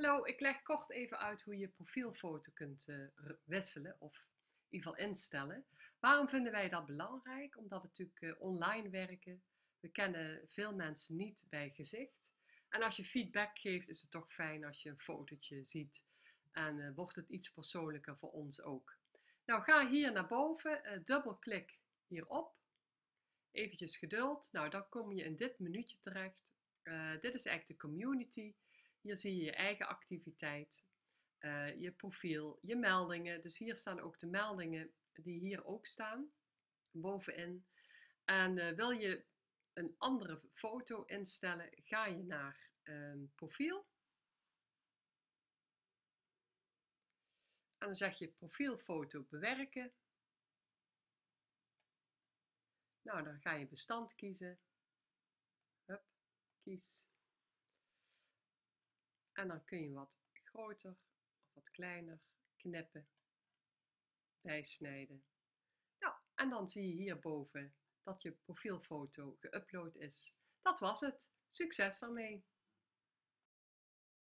Hallo, ik leg kort even uit hoe je profielfoto kunt uh, wisselen of in ieder geval instellen. Waarom vinden wij dat belangrijk? Omdat we natuurlijk uh, online werken. We kennen veel mensen niet bij gezicht. En als je feedback geeft, is het toch fijn als je een fotootje ziet. En uh, wordt het iets persoonlijker voor ons ook. Nou, ga hier naar boven, dubbelklik hierop. Eventjes geduld. Nou, dan kom je in dit minuutje terecht. dit is eigenlijk de community. Hier zie je je eigen activiteit, uh, je profiel, je meldingen. Dus hier staan ook de meldingen die hier ook staan, bovenin. En uh, wil je een andere foto instellen, ga je naar uh, profiel. En dan zeg je profielfoto bewerken. Nou, dan ga je bestand kiezen. Hup, kies en dan kun je wat groter of wat kleiner knippen, bijsnijden. Nou, en dan zie je hierboven dat je profielfoto geüpload is. Dat was het. Succes ermee!